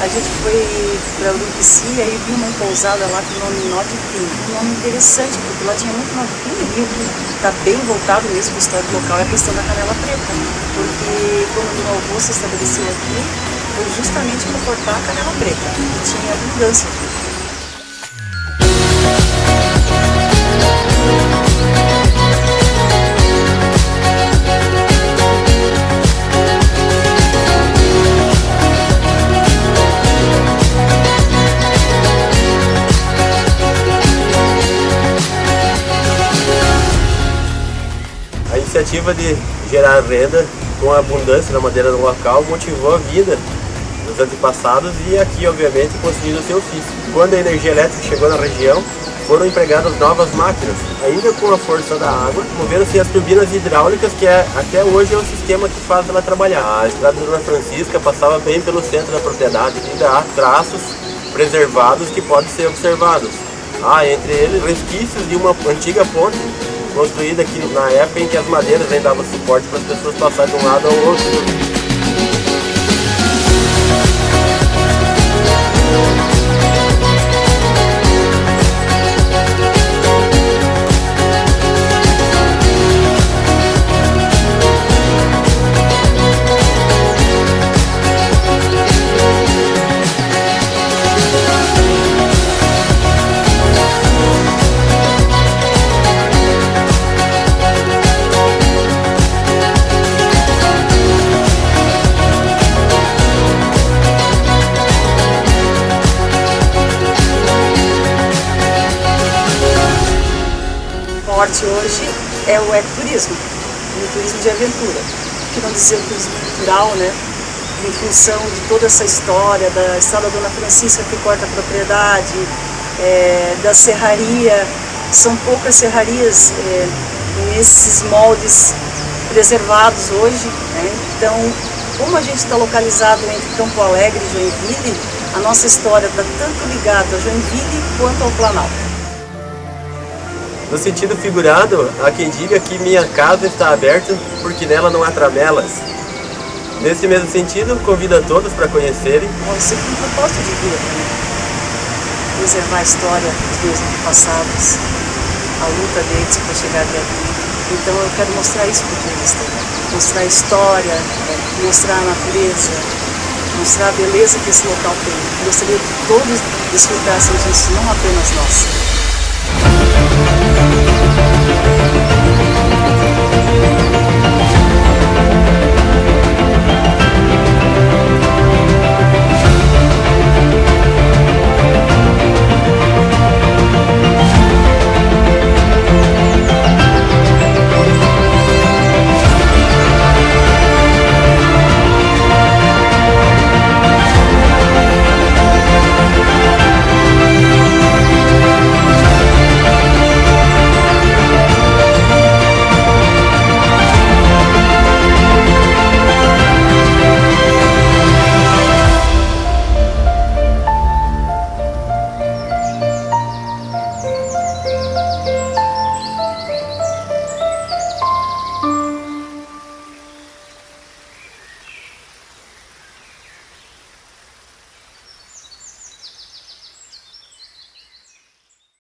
a gente foi para Urubici e aí viu uma pousada lá com o nome Nó. Um nome interessante, porque lá tinha muito nó de e o que está bem voltado mesmo para a história do local é a questão da canela preta. Porque quando o meu avô se estabeleceu aqui, foi justamente para cortar a canela preta, que tinha abundância aqui. Iniciativa de gerar renda com a abundância da madeira no local motivou a vida dos antepassados e aqui, obviamente, construindo o seu ofício. Quando a energia elétrica chegou na região, foram empregadas novas máquinas, ainda com a força da água, moveram-se as turbinas hidráulicas, que é, até hoje é o sistema que faz ela trabalhar. A estrada Dona Francisca passava bem pelo centro da propriedade, ainda há traços preservados que podem ser observados. Há entre eles resquícios de uma antiga ponte construída aqui na época em que as madeiras ainda davam suporte para as pessoas passarem de um lado ao outro. Forte hoje é o ecoturismo, o turismo de aventura, que não dizer o turismo cultural, né? Em função de toda essa história da Estrada Dona Francisca que corta a propriedade, é, da serraria, são poucas serrarias é, nesses moldes preservados hoje, né? Então, como a gente está localizado entre Campo Alegre e Joinville, a nossa história está tanto ligada a Joinville quanto ao Planalto. No sentido figurado, há quem diga que minha casa está aberta porque nela não há tramelas. Nesse mesmo sentido, convido a todos para conhecerem. Eu sempre um propósito de vida também. Preservar a história dos meus antepassados, a luta deles para chegar até aqui. Então eu quero mostrar isso para o turista. Mostrar a história, mostrar a natureza, mostrar a beleza que esse local tem. Gostaria que todos desfrutassem disso, não apenas nós. Thank you.